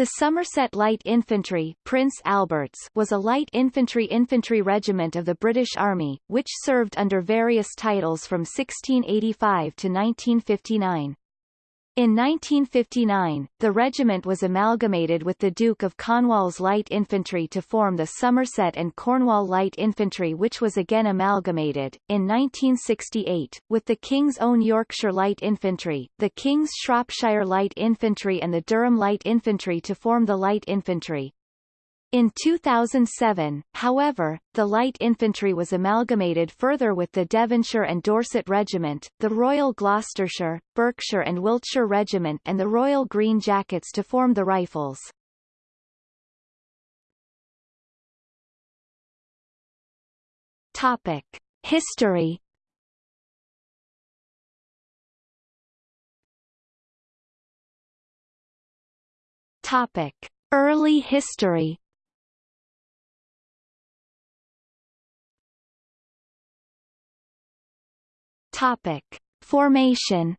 The Somerset Light Infantry Prince Albert's was a light infantry infantry regiment of the British Army, which served under various titles from 1685 to 1959. In 1959, the regiment was amalgamated with the Duke of Cornwall's Light Infantry to form the Somerset and Cornwall Light Infantry which was again amalgamated, in 1968, with the King's Own Yorkshire Light Infantry, the King's Shropshire Light Infantry and the Durham Light Infantry to form the Light Infantry. In 2007, however, the light infantry was amalgamated further with the Devonshire and Dorset Regiment, the Royal Gloucestershire, Berkshire and Wiltshire Regiment and the Royal Green Jackets to form the Rifles. Topic. History Topic. Early history Topic. Formation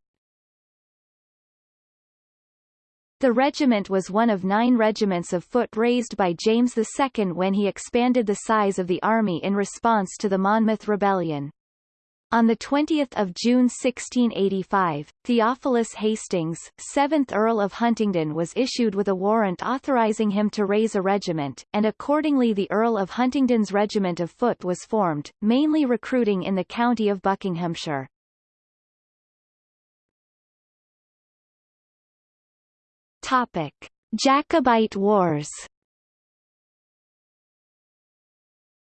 The regiment was one of nine regiments of foot raised by James II when he expanded the size of the army in response to the Monmouth Rebellion. On 20 June 1685, Theophilus Hastings, 7th Earl of Huntingdon was issued with a warrant authorising him to raise a regiment, and accordingly the Earl of Huntingdon's Regiment of Foot was formed, mainly recruiting in the county of Buckinghamshire. Topic: Jacobite Wars.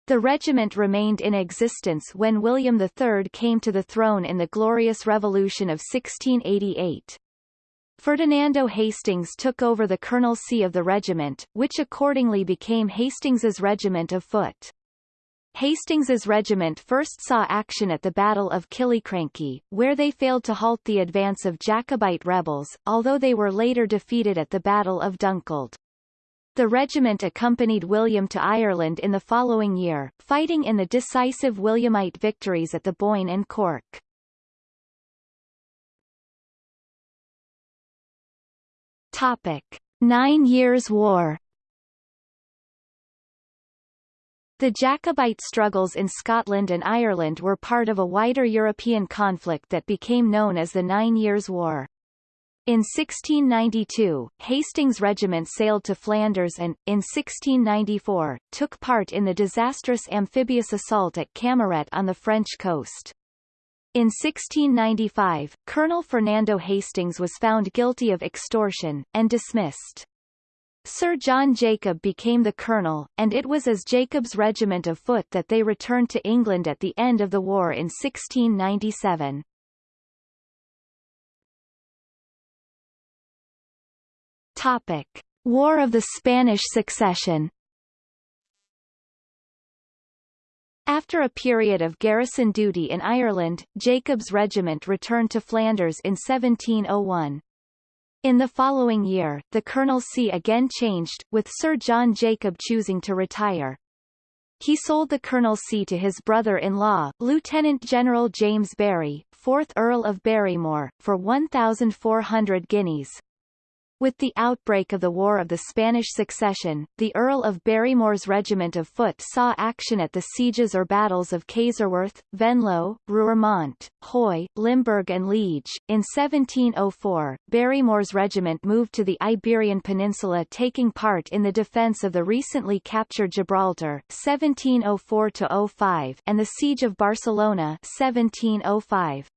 The regiment remained in existence when William III came to the throne in the Glorious Revolution of 1688. Ferdinando Hastings took over the colonelcy of the regiment, which accordingly became Hastings's Regiment of Foot. Hastings's regiment first saw action at the Battle of Killiecrankie, where they failed to halt the advance of Jacobite rebels, although they were later defeated at the Battle of Dunkeld. The regiment accompanied William to Ireland in the following year, fighting in the decisive Williamite victories at the Boyne and Cork. Topic. Nine Years' War The Jacobite struggles in Scotland and Ireland were part of a wider European conflict that became known as the Nine Years' War. In 1692, Hastings' regiment sailed to Flanders and, in 1694, took part in the disastrous amphibious assault at Camaret on the French coast. In 1695, Colonel Fernando Hastings was found guilty of extortion, and dismissed. Sir John Jacob became the colonel, and it was as Jacob's regiment of foot that they returned to England at the end of the war in 1697. Topic. War of the Spanish Succession After a period of garrison duty in Ireland, Jacob's regiment returned to Flanders in 1701. In the following year, the colonelcy again changed, with Sir John Jacob choosing to retire. He sold the colonelcy to his brother-in-law, Lieutenant General James Barry, 4th Earl of Barrymore, for 1,400 guineas. With the outbreak of the War of the Spanish Succession, the Earl of Barrymore's regiment of foot saw action at the sieges or battles of Kaiserwerth, Venlo, Roermond, Huy, Limburg and Liege. In 1704, Barrymore's regiment moved to the Iberian Peninsula taking part in the defence of the recently captured Gibraltar 1704-05 and the Siege of Barcelona 1705.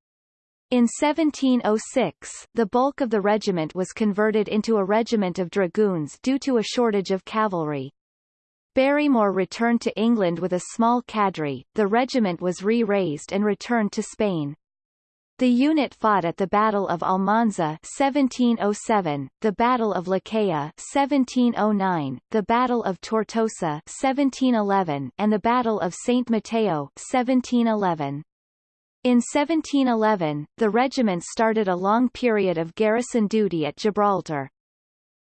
In 1706, the bulk of the regiment was converted into a regiment of dragoons due to a shortage of cavalry. Barrymore returned to England with a small cadre, the regiment was re-raised and returned to Spain. The unit fought at the Battle of Almanza 1707, the Battle of Leucaya 1709, the Battle of Tortosa 1711, and the Battle of Saint Mateo 1711. In 1711, the regiment started a long period of garrison duty at Gibraltar.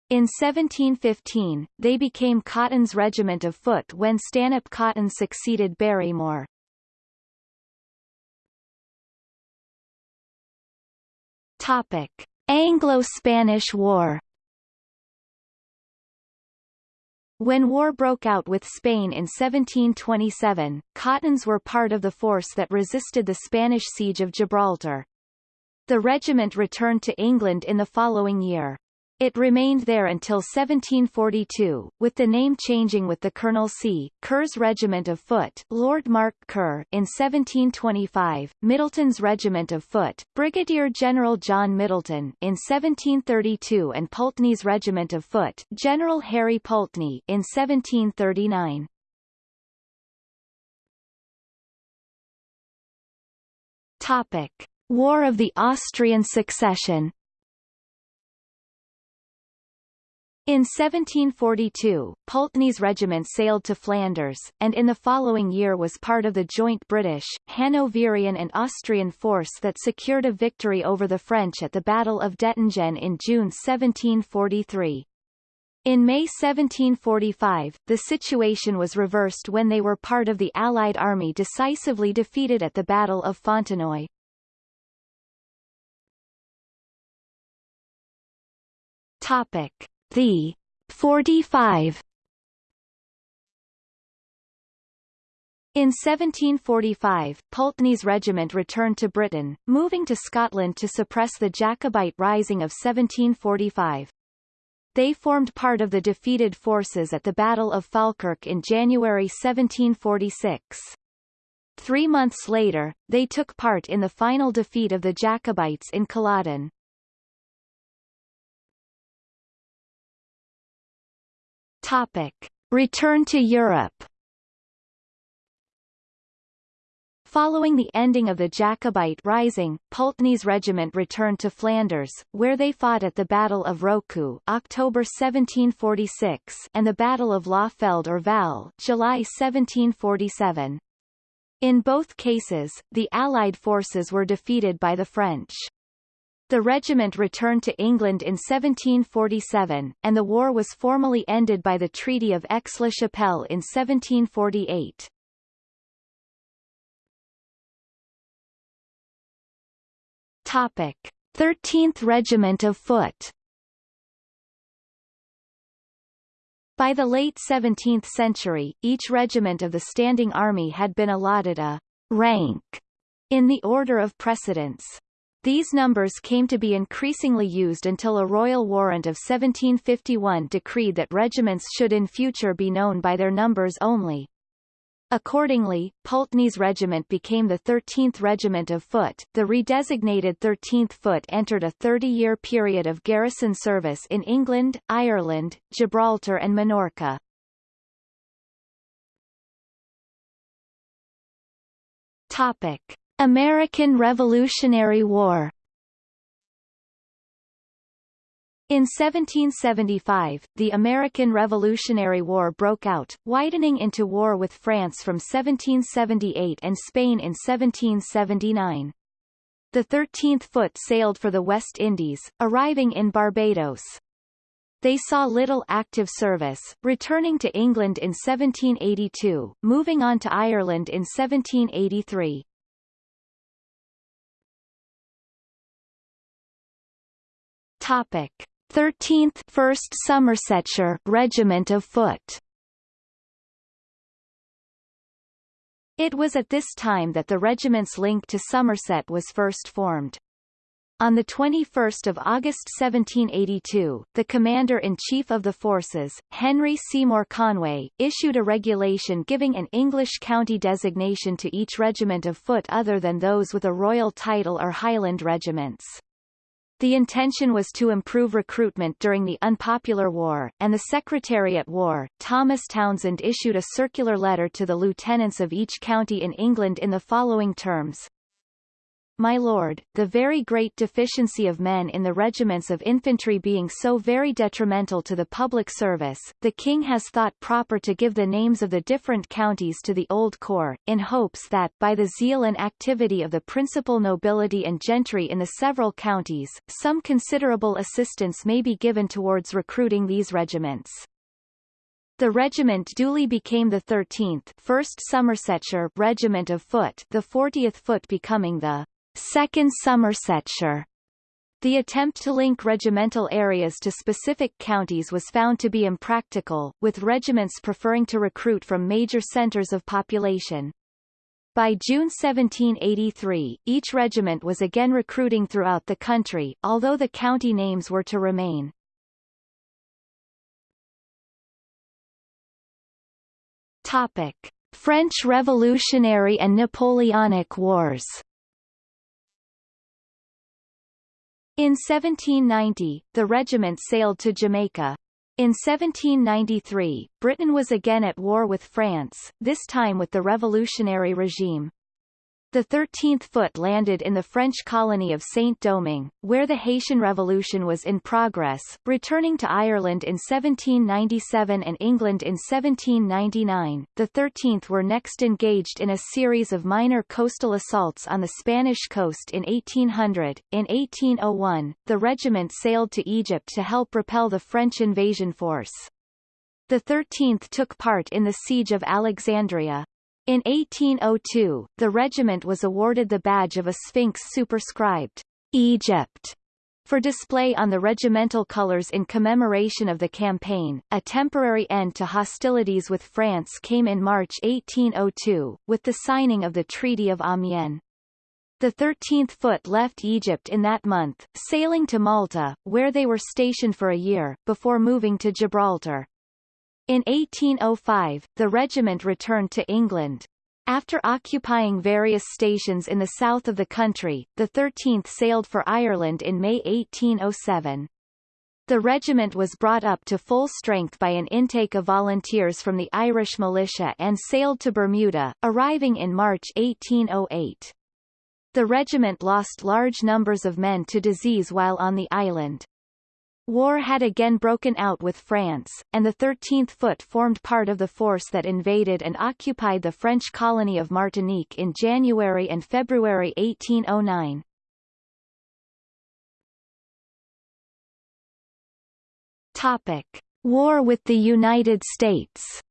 In 1715, they became Cotton's regiment of foot when Stanhope Cotton succeeded Barrymore. Topic: Anglo-Spanish War When war broke out with Spain in 1727, Cottons were part of the force that resisted the Spanish siege of Gibraltar. The regiment returned to England in the following year. It remained there until 1742, with the name changing with the Colonel C. Kerr's Regiment of Foot Lord Mark Kerr in 1725, Middleton's Regiment of Foot, Brigadier General John Middleton in 1732 and Pulteney's Regiment of Foot General Harry Pulteney in 1739. Topic. War of the Austrian Succession In 1742, Pulteney's regiment sailed to Flanders, and in the following year was part of the joint British, Hanoverian and Austrian force that secured a victory over the French at the Battle of Dettingen in June 1743. In May 1745, the situation was reversed when they were part of the Allied army decisively defeated at the Battle of Fontenoy. Topic. The 45 In 1745, Pulteney's regiment returned to Britain, moving to Scotland to suppress the Jacobite Rising of 1745. They formed part of the defeated forces at the Battle of Falkirk in January 1746. Three months later, they took part in the final defeat of the Jacobites in Culloden. Topic. Return to Europe Following the ending of the Jacobite Rising, Pulteney's regiment returned to Flanders, where they fought at the Battle of Rocoux October 1746 and the Battle of Lauffeld or Val July 1747. In both cases, the Allied forces were defeated by the French. The regiment returned to England in 1747, and the war was formally ended by the Treaty of Aix-la-Chapelle in 1748. Topic: 13th Regiment of Foot By the late 17th century, each regiment of the standing army had been allotted a rank in the order of precedence. These numbers came to be increasingly used until a royal warrant of 1751 decreed that regiments should in future be known by their numbers only. Accordingly, Pulteney's regiment became the 13th Regiment of Foot. The redesignated 13th Foot entered a 30-year period of garrison service in England, Ireland, Gibraltar and Minorca. Topic. American Revolutionary War In 1775, the American Revolutionary War broke out, widening into war with France from 1778 and Spain in 1779. The 13th Foot sailed for the West Indies, arriving in Barbados. They saw little active service, returning to England in 1782, moving on to Ireland in 1783. Topic: 13th 1st Somersetshire Regiment of Foot. It was at this time that the regiment's link to Somerset was first formed. On 21 August 1782, the Commander-in-Chief of the forces, Henry Seymour Conway, issued a regulation giving an English county designation to each regiment of foot other than those with a royal title or Highland regiments. The intention was to improve recruitment during the unpopular war, and the Secretary at War, Thomas Townsend issued a circular letter to the lieutenants of each county in England in the following terms. My lord, the very great deficiency of men in the regiments of infantry being so very detrimental to the public service, the king has thought proper to give the names of the different counties to the old corps, in hopes that, by the zeal and activity of the principal nobility and gentry in the several counties, some considerable assistance may be given towards recruiting these regiments. The regiment duly became the 13th 1st Somersetshire Regiment of Foot the 40th Foot becoming the Second Somersetshire. The attempt to link regimental areas to specific counties was found to be impractical, with regiments preferring to recruit from major centers of population. By June 1783, each regiment was again recruiting throughout the country, although the county names were to remain. Topic. French Revolutionary and Napoleonic Wars In 1790, the regiment sailed to Jamaica. In 1793, Britain was again at war with France, this time with the revolutionary regime. The 13th Foot landed in the French colony of Saint-Domingue, where the Haitian Revolution was in progress, returning to Ireland in 1797 and England in 1799. The 13th were next engaged in a series of minor coastal assaults on the Spanish coast in 1800. In 1801, the regiment sailed to Egypt to help repel the French invasion force. The 13th took part in the Siege of Alexandria. In 1802, the regiment was awarded the badge of a sphinx superscribed, Egypt, for display on the regimental colors in commemoration of the campaign. A temporary end to hostilities with France came in March 1802, with the signing of the Treaty of Amiens. The 13th Foot left Egypt in that month, sailing to Malta, where they were stationed for a year, before moving to Gibraltar. In 1805, the regiment returned to England. After occupying various stations in the south of the country, the 13th sailed for Ireland in May 1807. The regiment was brought up to full strength by an intake of volunteers from the Irish militia and sailed to Bermuda, arriving in March 1808. The regiment lost large numbers of men to disease while on the island. War had again broken out with France, and the 13th Foot formed part of the force that invaded and occupied the French colony of Martinique in January and February 1809. Topic. War with the United States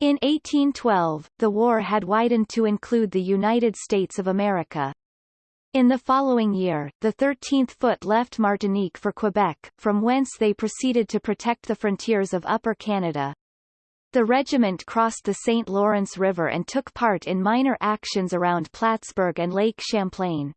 In 1812, the war had widened to include the United States of America. In the following year, the 13th Foot left Martinique for Quebec, from whence they proceeded to protect the frontiers of Upper Canada. The regiment crossed the St. Lawrence River and took part in minor actions around Plattsburgh and Lake Champlain.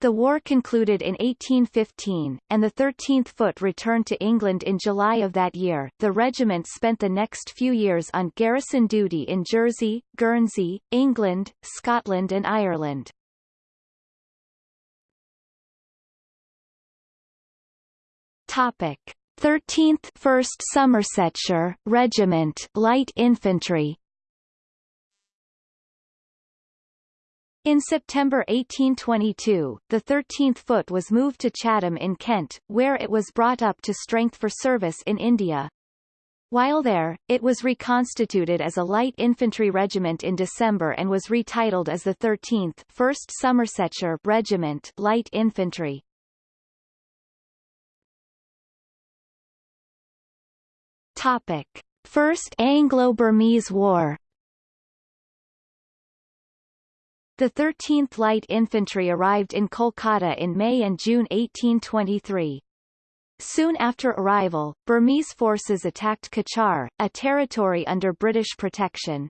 The war concluded in 1815, and the 13th Foot returned to England in July of that year. The regiment spent the next few years on garrison duty in Jersey, Guernsey, England, Scotland and Ireland. Topic: 13th 1st Somersetshire Regiment Light Infantry In September 1822, the 13th Foot was moved to Chatham in Kent, where it was brought up to strength for service in India. While there, it was reconstituted as a light infantry regiment in December and was retitled as the 13th 1st Somersetshire Regiment Light Infantry. Topic. First Anglo-Burmese War The 13th Light Infantry arrived in Kolkata in May and June 1823. Soon after arrival, Burmese forces attacked Cachar, a territory under British protection.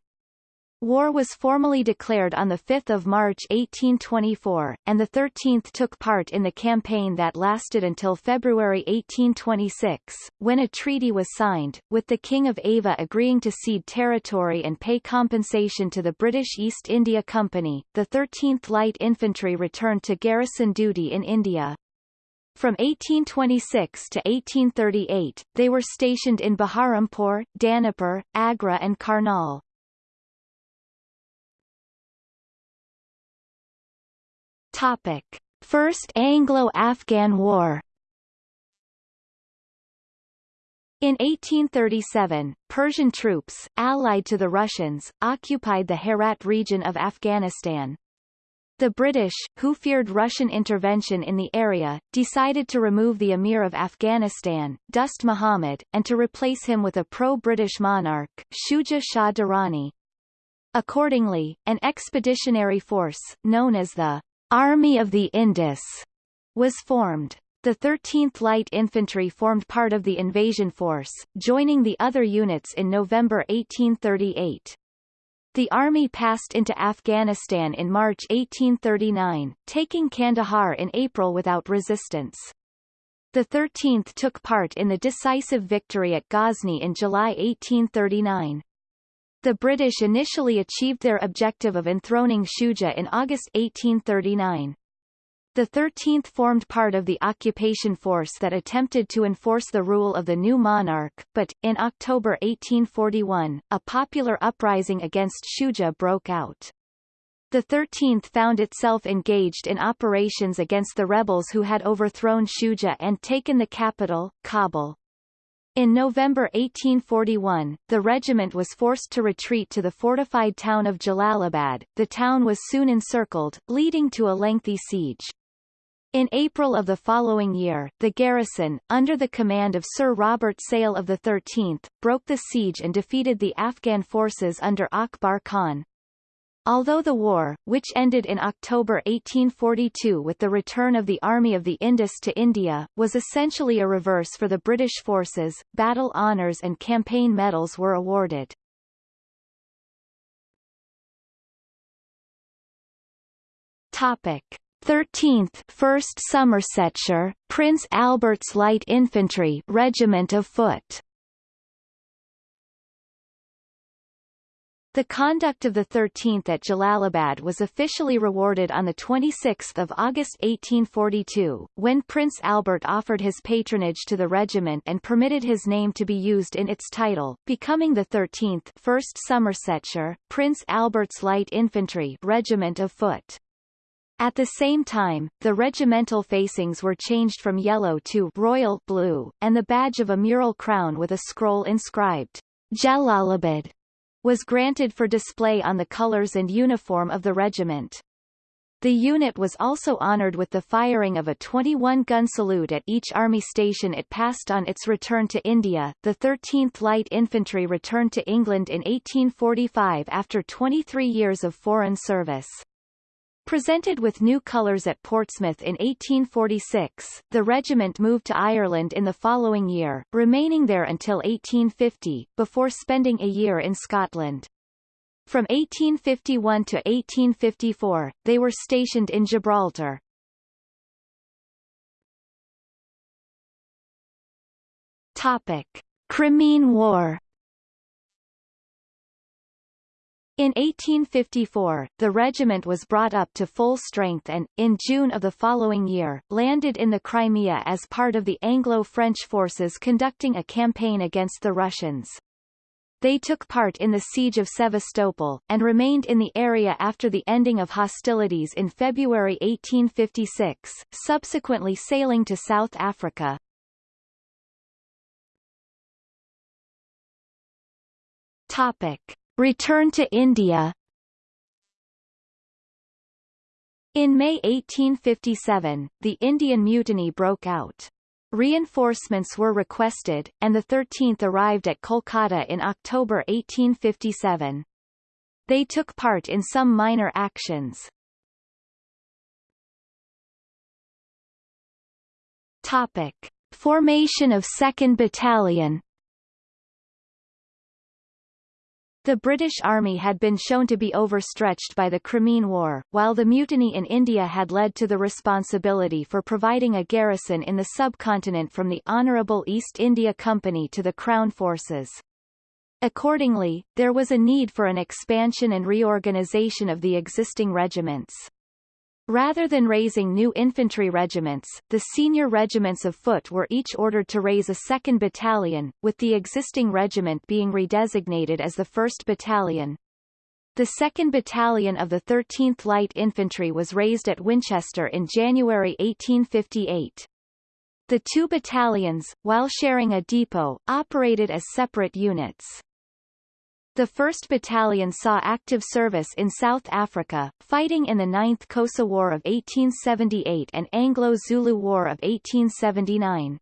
War was formally declared on 5 March 1824, and the 13th took part in the campaign that lasted until February 1826, when a treaty was signed, with the King of Ava agreeing to cede territory and pay compensation to the British East India Company. The 13th Light Infantry returned to garrison duty in India. From 1826 to 1838, they were stationed in Baharampur, Danapur, Agra and Karnal. Topic. First Anglo-Afghan War In 1837, Persian troops, allied to the Russians, occupied the Herat region of Afghanistan. The British, who feared Russian intervention in the area, decided to remove the Emir of Afghanistan, Dost Muhammad, and to replace him with a pro-British monarch, Shuja Shah Durrani. Accordingly, an expeditionary force, known as the Army of the Indus was formed. The 13th Light Infantry formed part of the invasion force, joining the other units in November 1838. The army passed into Afghanistan in March 1839, taking Kandahar in April without resistance. The 13th took part in the decisive victory at Ghazni in July 1839. The British initially achieved their objective of enthroning Shuja in August 1839. The 13th formed part of the occupation force that attempted to enforce the rule of the new monarch, but, in October 1841, a popular uprising against Shuja broke out. The 13th found itself engaged in operations against the rebels who had overthrown Shuja and taken the capital, Kabul. In November 1841, the regiment was forced to retreat to the fortified town of Jalalabad. The town was soon encircled, leading to a lengthy siege. In April of the following year, the garrison, under the command of Sir Robert Sale of the 13th, broke the siege and defeated the Afghan forces under Akbar Khan. Although the war, which ended in October 1842 with the return of the Army of the Indus to India, was essentially a reverse for the British forces, battle honours and campaign medals were awarded. Topic. 13th 1st Somersetshire, Prince Albert's Light Infantry Regiment of Foot The conduct of the 13th at Jalalabad was officially rewarded on 26 August 1842, when Prince Albert offered his patronage to the regiment and permitted his name to be used in its title, becoming the 13th 1st Somersetshire, Prince Albert's Light Infantry Regiment of Foot. At the same time, the regimental facings were changed from yellow to royal blue, and the badge of a mural crown with a scroll inscribed Jalalabad was granted for display on the colors and uniform of the regiment. The unit was also honored with the firing of a 21-gun salute at each army station it passed on its return to India. The 13th Light Infantry returned to England in 1845 after 23 years of foreign service. Presented with new colours at Portsmouth in 1846, the regiment moved to Ireland in the following year, remaining there until 1850, before spending a year in Scotland. From 1851 to 1854, they were stationed in Gibraltar. Topic. Crimean War In 1854, the regiment was brought up to full strength and, in June of the following year, landed in the Crimea as part of the Anglo-French forces conducting a campaign against the Russians. They took part in the siege of Sevastopol, and remained in the area after the ending of hostilities in February 1856, subsequently sailing to South Africa. Topic. Return to India In May 1857, the Indian Mutiny broke out. Reinforcements were requested, and the 13th arrived at Kolkata in October 1857. They took part in some minor actions. Topic. Formation of 2nd Battalion The British Army had been shown to be overstretched by the Crimean War, while the mutiny in India had led to the responsibility for providing a garrison in the subcontinent from the Honourable East India Company to the Crown forces. Accordingly, there was a need for an expansion and reorganisation of the existing regiments. Rather than raising new infantry regiments, the senior regiments of foot were each ordered to raise a second battalion, with the existing regiment being redesignated as the 1st Battalion. The 2nd Battalion of the 13th Light Infantry was raised at Winchester in January 1858. The two battalions, while sharing a depot, operated as separate units. The 1st Battalion saw active service in South Africa, fighting in the 9th Xhosa War of 1878 and Anglo-Zulu War of 1879.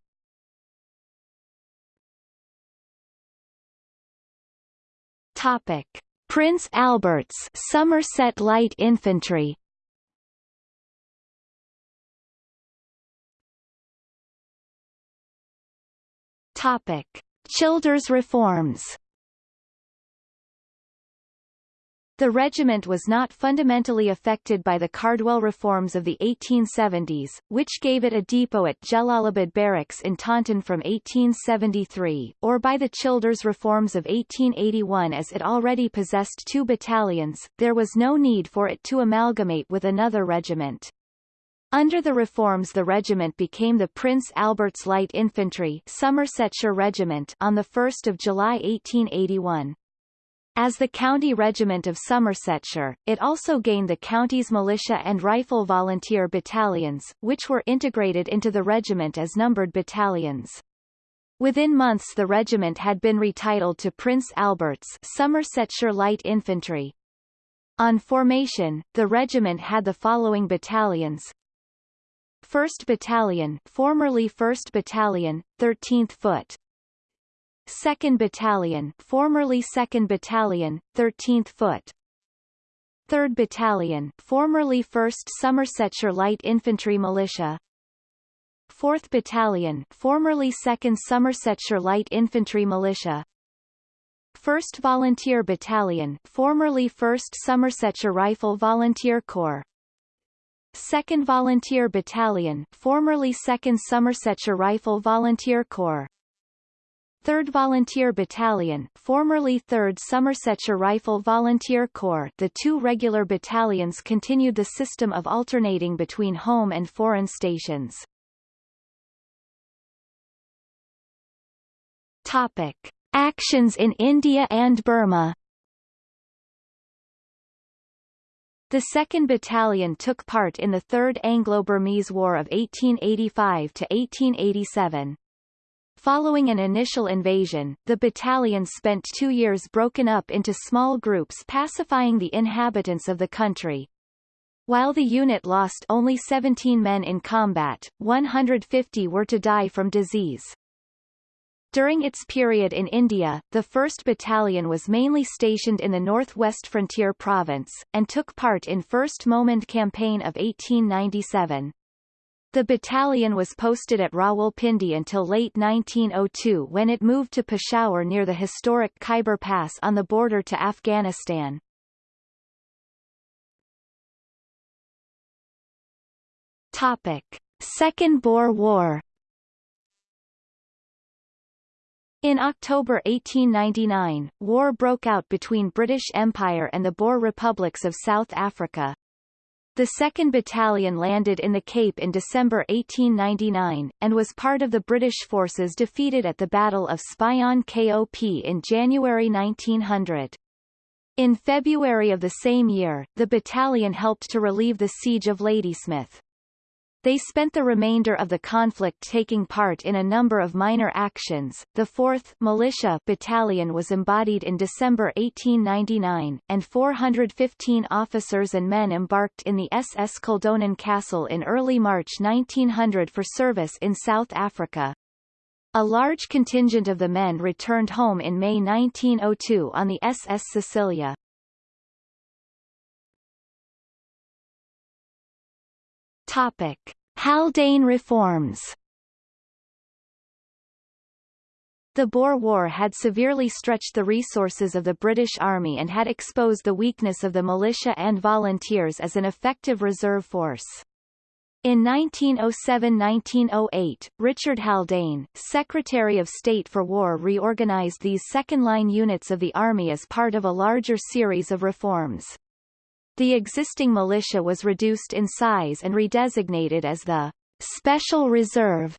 Topic: Prince Albert's Somerset Light Infantry. Topic: Childers reforms. The regiment was not fundamentally affected by the Cardwell reforms of the 1870s, which gave it a depot at Jalalabad Barracks in Taunton from 1873, or by the Childers reforms of 1881 as it already possessed two battalions, there was no need for it to amalgamate with another regiment. Under the reforms the regiment became the Prince Albert's Light Infantry Somersetshire Regiment on 1 July 1881. As the County Regiment of Somersetshire, it also gained the county's militia and rifle volunteer battalions, which were integrated into the regiment as numbered battalions. Within months the regiment had been retitled to Prince Albert's Somersetshire Light Infantry. On formation, the regiment had the following battalions 1st Battalion formerly 1st Battalion, 13th Foot 2nd Battalion formerly 2nd Battalion, 13th Foot. 3rd Battalion formerly 1st Somersetshire Light Infantry Militia. 4th Battalion formerly 2nd Somersetshire Light Infantry Militia. 1st Volunteer Battalion formerly 1st Somersetshire Rifle Volunteer Corps. 2nd Volunteer Battalion formerly 2nd Somersetshire Rifle Volunteer Corps 3rd Volunteer Battalion formerly 3rd Somersetshire Rifle Volunteer Corps the two regular battalions continued the system of alternating between home and foreign stations. Topic. Actions in India and Burma The 2nd Battalion took part in the Third Anglo-Burmese War of 1885–1887. Following an initial invasion, the battalion spent two years broken up into small groups pacifying the inhabitants of the country. While the unit lost only 17 men in combat, 150 were to die from disease. During its period in India, the 1st Battalion was mainly stationed in the northwest frontier province, and took part in 1st Mohmand Campaign of 1897. The battalion was posted at Rawalpindi until late 1902 when it moved to Peshawar near the historic Khyber Pass on the border to Afghanistan. Topic. Second Boer War In October 1899, war broke out between British Empire and the Boer republics of South Africa. The 2nd Battalion landed in the Cape in December 1899, and was part of the British forces defeated at the Battle of Spion Kop in January 1900. In February of the same year, the battalion helped to relieve the siege of Ladysmith. They spent the remainder of the conflict taking part in a number of minor actions. The 4th Militia Battalion was embodied in December 1899, and 415 officers and men embarked in the SS Kildonan Castle in early March 1900 for service in South Africa. A large contingent of the men returned home in May 1902 on the SS Cecilia. Topic. Haldane reforms The Boer War had severely stretched the resources of the British Army and had exposed the weakness of the militia and volunteers as an effective reserve force. In 1907–1908, Richard Haldane, Secretary of State for War reorganized these second-line units of the Army as part of a larger series of reforms. The existing militia was reduced in size and redesignated as the Special Reserve,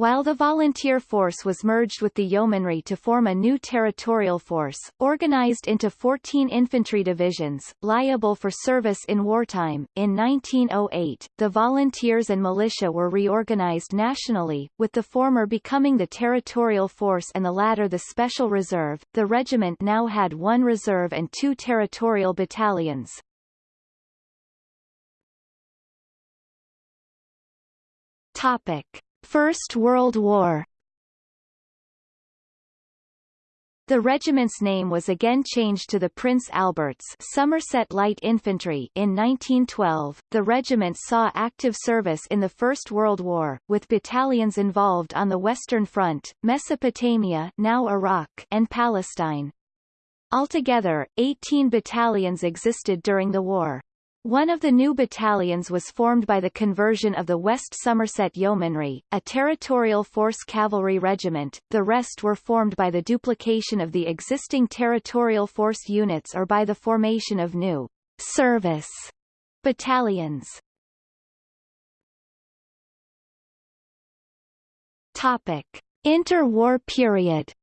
while the volunteer force was merged with the yeomanry to form a new territorial force, organized into 14 infantry divisions, liable for service in wartime. In 1908, the volunteers and militia were reorganized nationally, with the former becoming the territorial force and the latter the special reserve. The regiment now had one reserve and two territorial battalions. Topic. First World War The regiment's name was again changed to the Prince Albert's Somerset Light Infantry in 1912. The regiment saw active service in the First World War, with battalions involved on the Western Front, Mesopotamia now Iraq and Palestine. Altogether, 18 battalions existed during the war. One of the new battalions was formed by the conversion of the West Somerset Yeomanry, a territorial force cavalry regiment, the rest were formed by the duplication of the existing territorial force units or by the formation of new service battalions. Topic. Interwar period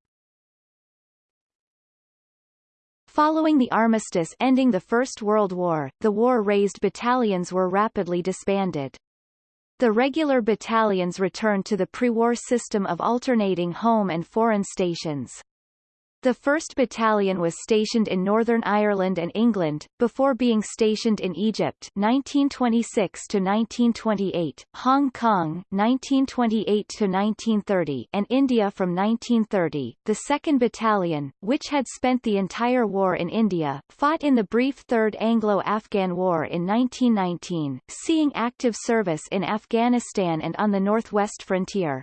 Following the armistice ending the First World War, the war-raised battalions were rapidly disbanded. The regular battalions returned to the pre-war system of alternating home and foreign stations. The 1st Battalion was stationed in Northern Ireland and England, before being stationed in Egypt 1926–1928, Hong Kong 1928–1930 and India from 1930. The 2nd Battalion, which had spent the entire war in India, fought in the brief Third Anglo-Afghan War in 1919, seeing active service in Afghanistan and on the northwest frontier.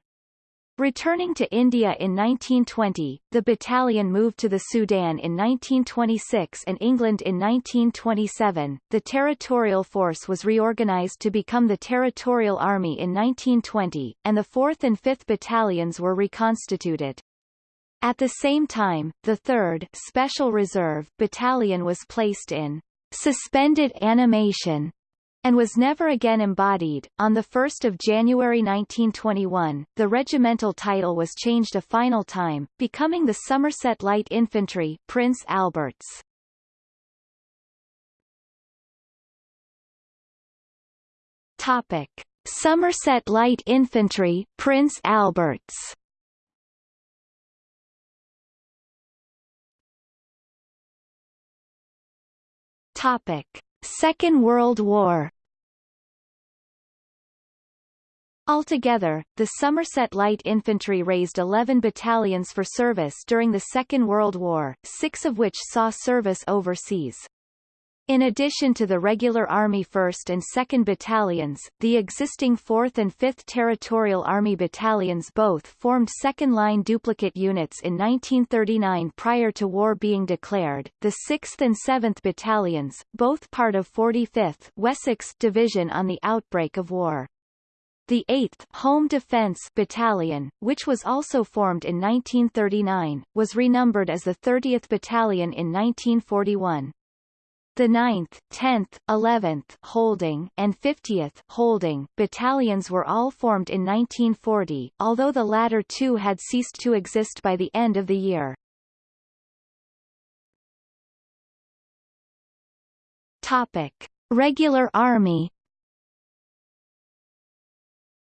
Returning to India in 1920, the battalion moved to the Sudan in 1926 and England in 1927. The territorial force was reorganized to become the Territorial Army in 1920, and the 4th and 5th battalions were reconstituted. At the same time, the 3rd Special Reserve Battalion was placed in suspended animation and was never again embodied. On 1 January 1921, the regimental title was changed a final time, becoming the Somerset Light Infantry Prince Alberts. Topic. Somerset Light Infantry Prince Alberts Topic. Second World War Altogether, the Somerset Light Infantry raised 11 battalions for service during the Second World War, six of which saw service overseas. In addition to the regular Army 1st and 2nd Battalions, the existing 4th and 5th Territorial Army Battalions both formed second-line duplicate units in 1939 prior to war being declared. The 6th and 7th Battalions, both part of 45th Wessex Division on the outbreak of war. The 8th Home Defence Battalion, which was also formed in 1939, was renumbered as the 30th Battalion in 1941. The 9th, 10th, 11th Holding and 50th Holding battalions were all formed in 1940, although the latter two had ceased to exist by the end of the year. Topic: Regular Army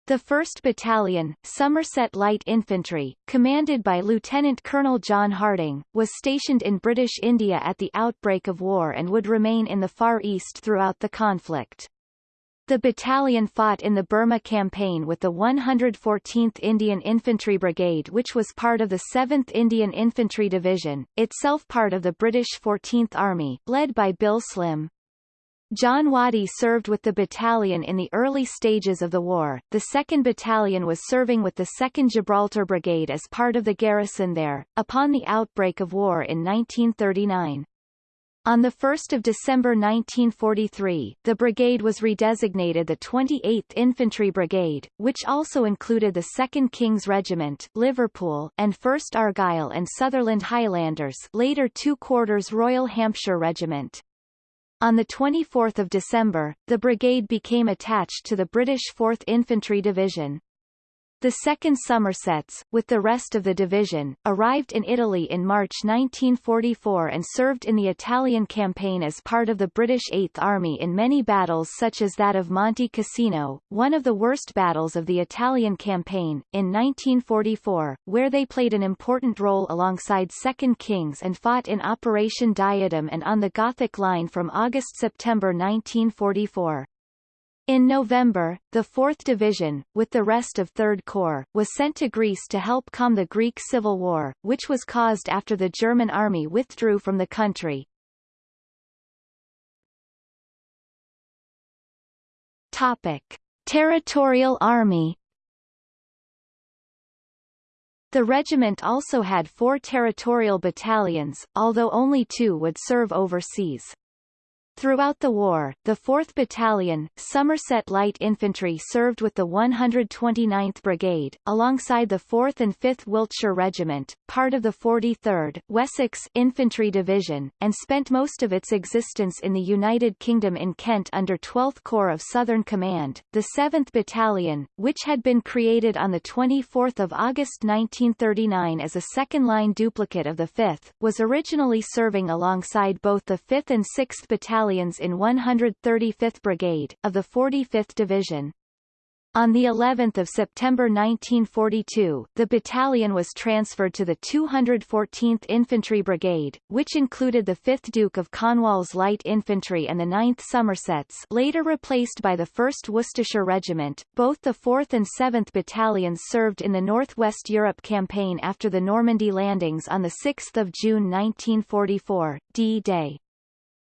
the 1st Battalion, Somerset Light Infantry, commanded by Lieutenant Colonel John Harding, was stationed in British India at the outbreak of war and would remain in the Far East throughout the conflict. The battalion fought in the Burma Campaign with the 114th Indian Infantry Brigade which was part of the 7th Indian Infantry Division, itself part of the British 14th Army, led by Bill Slim. John Waddy served with the battalion in the early stages of the war. The 2nd Battalion was serving with the 2nd Gibraltar Brigade as part of the garrison there, upon the outbreak of war in 1939. On 1 December 1943, the brigade was redesignated the 28th Infantry Brigade, which also included the 2nd King's Regiment Liverpool and 1st Argyll and Sutherland Highlanders later 2 Quarters Royal Hampshire Regiment. On 24 December, the brigade became attached to the British 4th Infantry Division. The 2nd Somersets, with the rest of the division, arrived in Italy in March 1944 and served in the Italian campaign as part of the British Eighth Army in many battles such as that of Monte Cassino, one of the worst battles of the Italian campaign, in 1944, where they played an important role alongside 2nd Kings and fought in Operation Diadem and on the Gothic Line from August-September 1944. In November, the 4th Division, with the rest of 3rd Corps, was sent to Greece to help calm the Greek Civil War, which was caused after the German army withdrew from the country. Topic. Territorial Army The regiment also had four territorial battalions, although only two would serve overseas. Throughout the war, the 4th Battalion, Somerset Light Infantry served with the 129th Brigade, alongside the 4th and 5th Wiltshire Regiment, part of the 43rd Wessex Infantry Division, and spent most of its existence in the United Kingdom in Kent under 12th Corps of Southern Command. The 7th Battalion, which had been created on 24 August 1939 as a second-line duplicate of the 5th, was originally serving alongside both the 5th and 6th Battalion battalions in 135th Brigade, of the 45th Division. On the 11th of September 1942, the battalion was transferred to the 214th Infantry Brigade, which included the 5th Duke of Cornwall's Light Infantry and the 9th Somersets later replaced by the 1st Worcestershire Regiment. Both the 4th and 7th Battalions served in the Northwest Europe campaign after the Normandy landings on 6 June 1944, D-Day.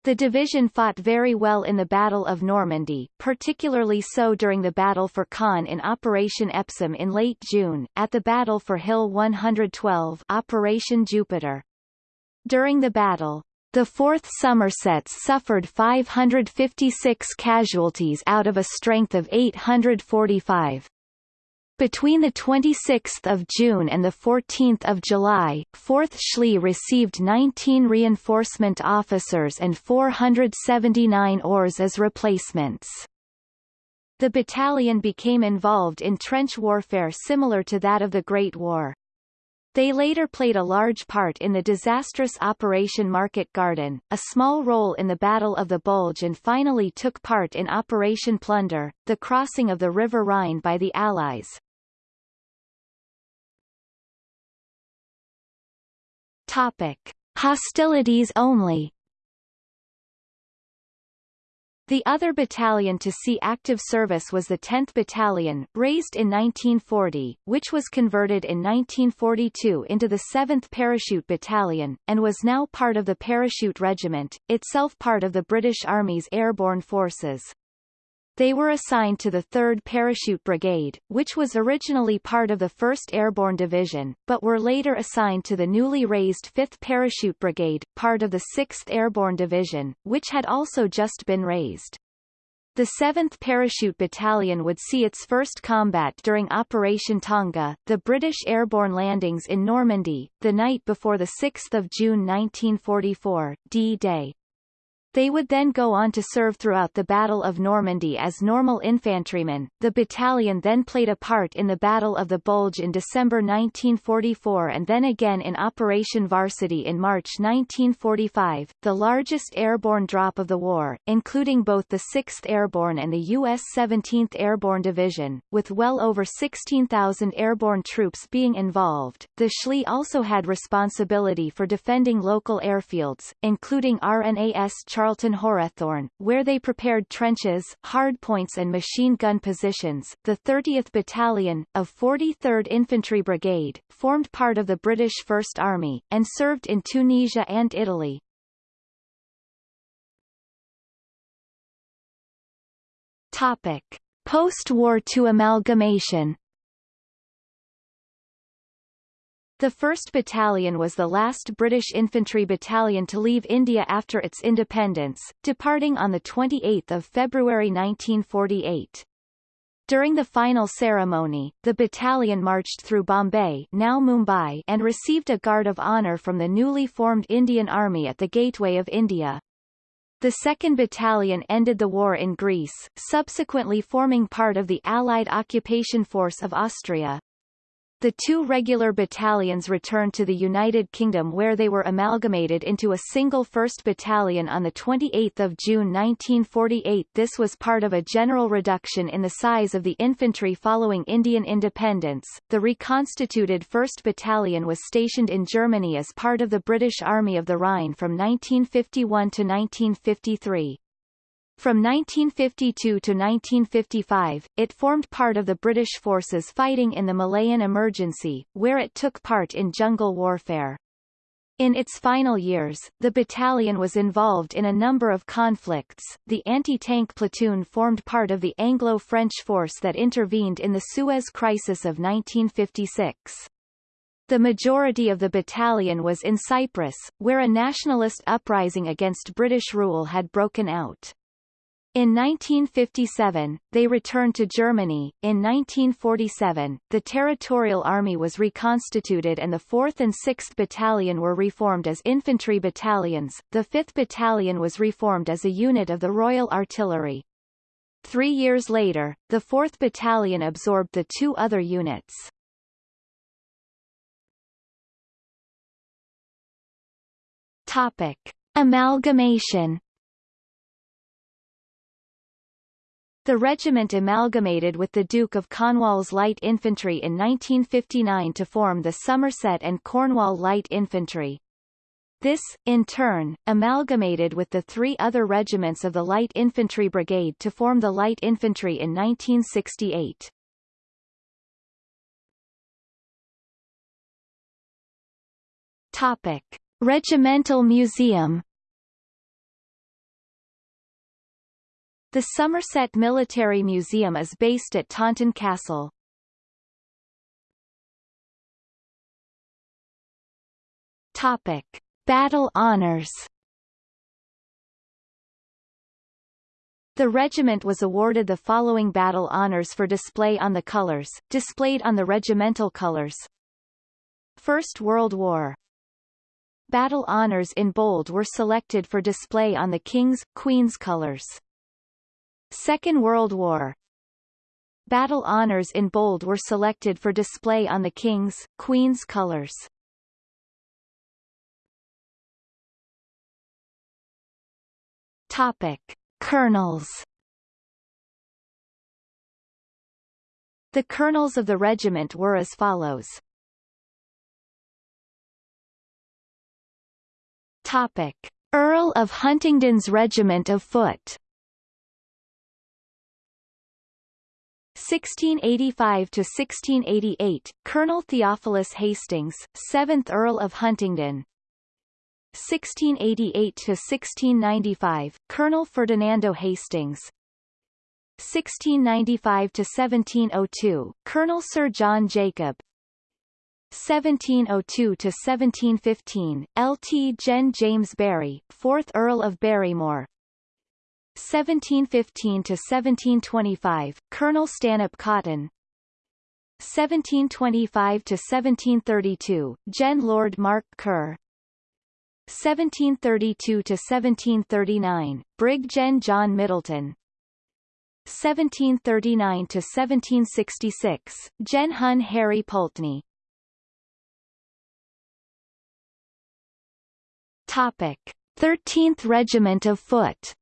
The division fought very well in the Battle of Normandy, particularly so during the Battle for Caen in Operation Epsom in late June, at the Battle for Hill 112 Operation Jupiter. During the battle, the 4th Somersets suffered 556 casualties out of a strength of 845. Between 26 June and 14 July, 4th SLI received 19 reinforcement officers and 479 oars as replacements. The battalion became involved in trench warfare similar to that of the Great War. They later played a large part in the disastrous Operation Market Garden, a small role in the Battle of the Bulge and finally took part in Operation Plunder, the crossing of the River Rhine by the Allies. Topic. Hostilities only The other battalion to see active service was the 10th Battalion, raised in 1940, which was converted in 1942 into the 7th Parachute Battalion, and was now part of the Parachute Regiment, itself part of the British Army's airborne forces. They were assigned to the 3rd Parachute Brigade, which was originally part of the 1st Airborne Division, but were later assigned to the newly raised 5th Parachute Brigade, part of the 6th Airborne Division, which had also just been raised. The 7th Parachute Battalion would see its first combat during Operation Tonga, the British airborne landings in Normandy, the night before 6 June 1944, D-Day. They would then go on to serve throughout the Battle of Normandy as normal infantrymen. The battalion then played a part in the Battle of the Bulge in December 1944 and then again in Operation Varsity in March 1945, the largest airborne drop of the war, including both the 6th Airborne and the U.S. 17th Airborne Division, with well over 16,000 airborne troops being involved. The SLI also had responsibility for defending local airfields, including RNAS Charlton Horethorne, where they prepared trenches, hardpoints and machine gun positions. The 30th Battalion, of 43rd Infantry Brigade, formed part of the British First Army, and served in Tunisia and Italy. Topic. Post-war to amalgamation The 1st Battalion was the last British infantry battalion to leave India after its independence, departing on 28 February 1948. During the final ceremony, the battalion marched through Bombay now Mumbai and received a Guard of Honour from the newly formed Indian Army at the Gateway of India. The 2nd Battalion ended the war in Greece, subsequently forming part of the Allied occupation force of Austria. The two regular battalions returned to the United Kingdom where they were amalgamated into a single 1st Battalion on 28 June 1948 This was part of a general reduction in the size of the infantry following Indian independence. The reconstituted 1st Battalion was stationed in Germany as part of the British Army of the Rhine from 1951 to 1953. From 1952 to 1955, it formed part of the British forces fighting in the Malayan Emergency, where it took part in jungle warfare. In its final years, the battalion was involved in a number of conflicts. The anti-tank platoon formed part of the Anglo-French force that intervened in the Suez Crisis of 1956. The majority of the battalion was in Cyprus, where a nationalist uprising against British rule had broken out. In 1957, they returned to Germany. In 1947, the Territorial Army was reconstituted and the 4th and 6th Battalion were reformed as infantry battalions. The 5th Battalion was reformed as a unit of the Royal Artillery. Three years later, the 4th Battalion absorbed the two other units. Topic. Amalgamation The regiment amalgamated with the Duke of Cornwall's Light Infantry in 1959 to form the Somerset and Cornwall Light Infantry. This, in turn, amalgamated with the three other regiments of the Light Infantry Brigade to form the Light Infantry in 1968. Topic. Regimental Museum The Somerset Military Museum is based at Taunton Castle. Topic: Battle Honours. The regiment was awarded the following battle honours for display on the colours, displayed on the regimental colours. First World War Battle honours in bold were selected for display on the King's, Queen's colours. Second World War Battle honours in bold were selected for display on the King's, Queen's colours. Topic. Colonels The colonels of the regiment were as follows. Topic. Earl of Huntingdon's Regiment of Foot 1685 to 1688, Colonel Theophilus Hastings, 7th Earl of Huntingdon. 1688 to 1695, Colonel Ferdinando Hastings. 1695 to 1702, Colonel Sir John Jacob. 1702 to 1715, Lt. Gen. James Barry, 4th Earl of Barrymore. 1715 to 1725, Colonel Stanhope Cotton. 1725 to 1732, Gen. Lord Mark Kerr. 1732 to 1739, Brig Gen. John Middleton. 1739 to 1766, Gen. Hun Harry Pulteney. Topic: 13th Regiment of Foot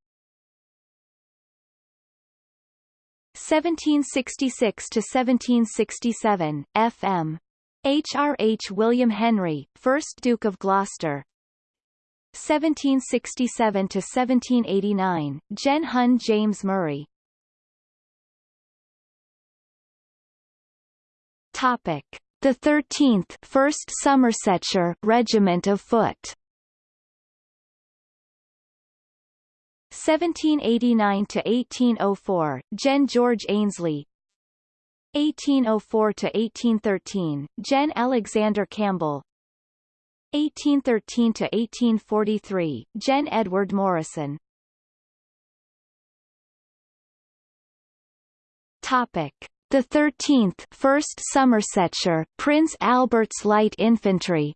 1766 to 1767, FM. H.R.H. William Henry, 1st Duke of Gloucester. 1767 to 1789, Gen. Hun James Murray. Topic: The 13th 1st Somersetshire Regiment of Foot. 1789 to 1804, Gen. George Ainslie. 1804 to 1813, Gen. Alexander Campbell. 1813 to 1843, Gen. Edward Morrison. Topic: The 13th, 1st Somersetshire, Prince Albert's Light Infantry,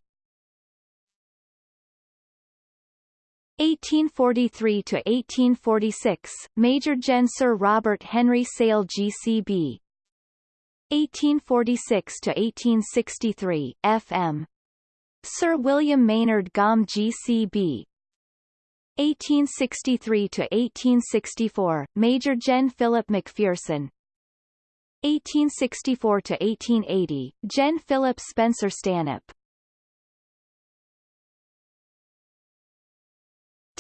1843 to 1846, Major Gen Sir Robert Henry Sale GCB. 1846 to 1863, FM. Sir William Maynard Gomm GCB. 1863 to 1864, Major Gen Philip McPherson. 1864 to 1880, Gen Philip Spencer Stanhope.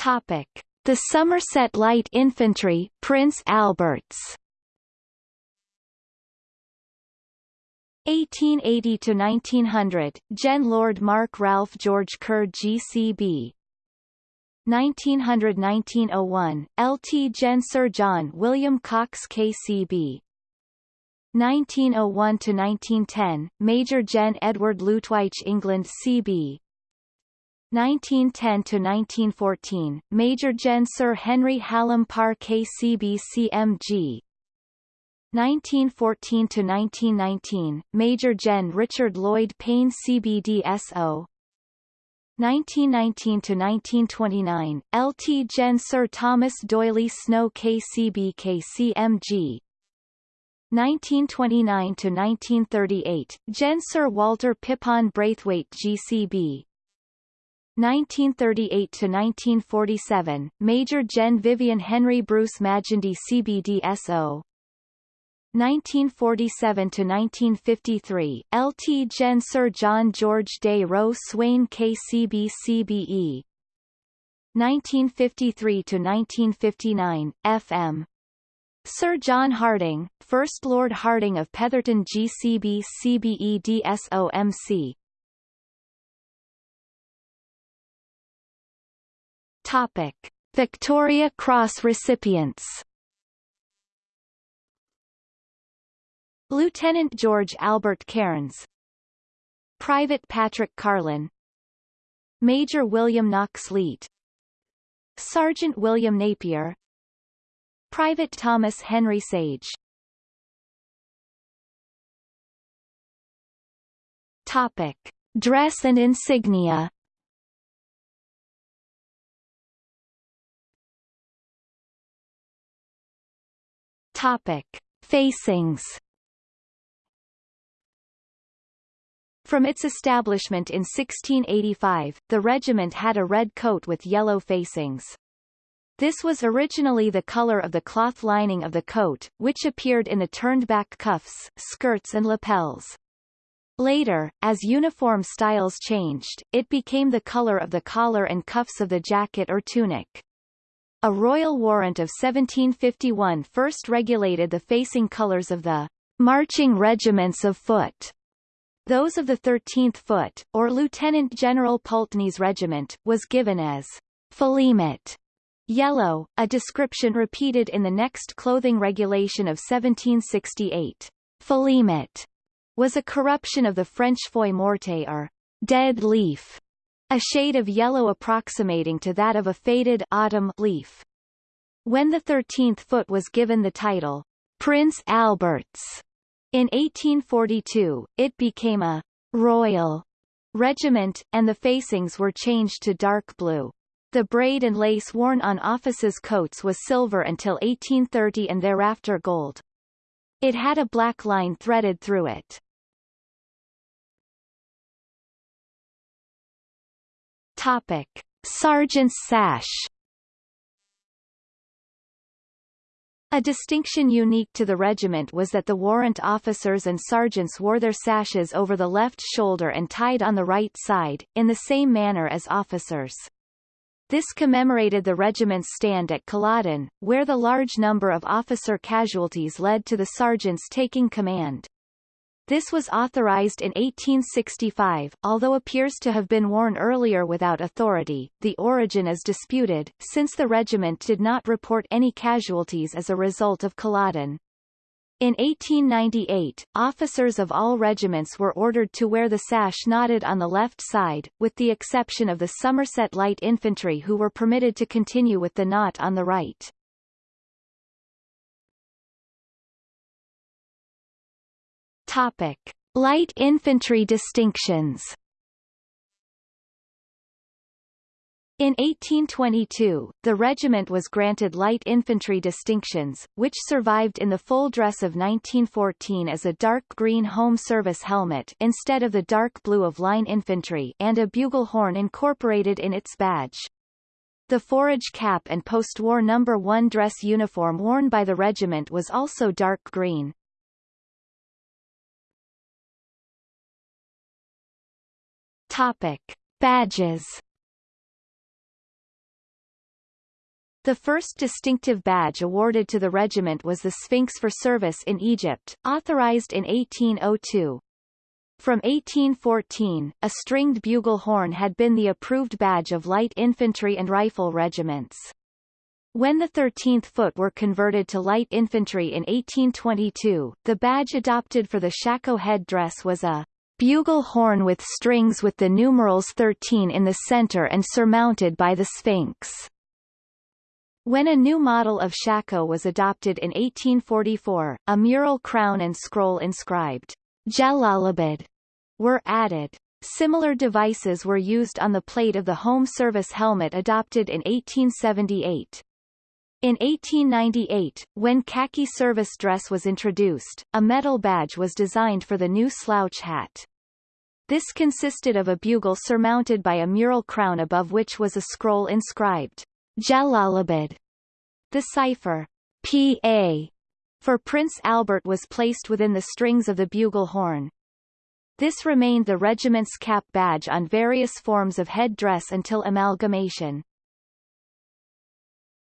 Topic: The Somerset Light Infantry, Prince Alberts. 1880 to 1900 Gen Lord Mark Ralph George Kerr GCB 1900–1901 LT Gen Sir John William Cox KCB 1901 to 1910 Major Gen Edward Lutwyche England CB 1910 to 1914 Major Gen Sir Henry Hallam Parr KCB CMG 1914 to 1919 Major Gen Richard Lloyd Payne CBDSO 1919 to 1929 LT Gen Sir Thomas D'Oyly Snow KCB KCMG 1929 to 1938 Gen Sir Walter Pippon Braithwaite GCB 1938 to 1947 Major Gen Vivian Henry Bruce Magendie CBDSO 1947 to 1953 LT Gen Sir John George des Réaux Swayne KCB CBE 1953 to 1959 FM Sir John Harding, First Lord Harding of Petherton GCB CBE DSOMC Topic: Victoria Cross recipients. Lieutenant George Albert Cairns. Private Patrick Carlin. Major William Knox Leet. Sergeant William Napier. Private Thomas Henry Sage. Topic. Dress and insignia Topic. Facings From its establishment in 1685, the regiment had a red coat with yellow facings. This was originally the color of the cloth lining of the coat, which appeared in the turned-back cuffs, skirts and lapels. Later, as uniform styles changed, it became the color of the collar and cuffs of the jacket or tunic. A royal warrant of 1751 first regulated the facing colors of the marching regiments of foot. Those of the 13th Foot, or Lieutenant General Pulteney's regiment, was given as Philemot Yellow, a description repeated in the next clothing regulation of 1768. Philemot was a corruption of the French feuille morte or dead leaf, a shade of yellow approximating to that of a faded autumn leaf. When the 13th foot was given the title Prince Alberts in 1842, it became a royal regiment, and the facings were changed to dark blue. The braid and lace worn on officers' coats was silver until 1830 and thereafter gold. It had a black line threaded through it. Topic. Sergeant's sash A distinction unique to the regiment was that the warrant officers and sergeants wore their sashes over the left shoulder and tied on the right side, in the same manner as officers. This commemorated the regiment's stand at Culloden, where the large number of officer casualties led to the sergeants taking command. This was authorized in 1865, although appears to have been worn earlier without authority. The origin is disputed, since the regiment did not report any casualties as a result of Culloden. In 1898, officers of all regiments were ordered to wear the sash knotted on the left side, with the exception of the Somerset Light Infantry who were permitted to continue with the knot on the right. Topic. Light infantry distinctions In 1822, the regiment was granted light infantry distinctions, which survived in the full dress of 1914 as a dark green home service helmet instead of the dark blue of line infantry and a bugle horn incorporated in its badge. The forage cap and post-war No. 1 dress uniform worn by the regiment was also dark green. Topic. Badges The first distinctive badge awarded to the regiment was the Sphinx for service in Egypt, authorized in 1802. From 1814, a stringed bugle horn had been the approved badge of light infantry and rifle regiments. When the 13th Foot were converted to light infantry in 1822, the badge adopted for the shako head-dress was a bugle horn with strings with the numerals 13 in the center and surmounted by the Sphinx. When a new model of shako was adopted in 1844, a mural crown and scroll inscribed Jalalabad were added. Similar devices were used on the plate of the Home Service helmet adopted in 1878. In 1898, when khaki service dress was introduced, a metal badge was designed for the new slouch hat. This consisted of a bugle surmounted by a mural crown above which was a scroll inscribed, Jalalabad. The cipher, P.A., for Prince Albert was placed within the strings of the bugle horn. This remained the regiment's cap badge on various forms of head dress until amalgamation.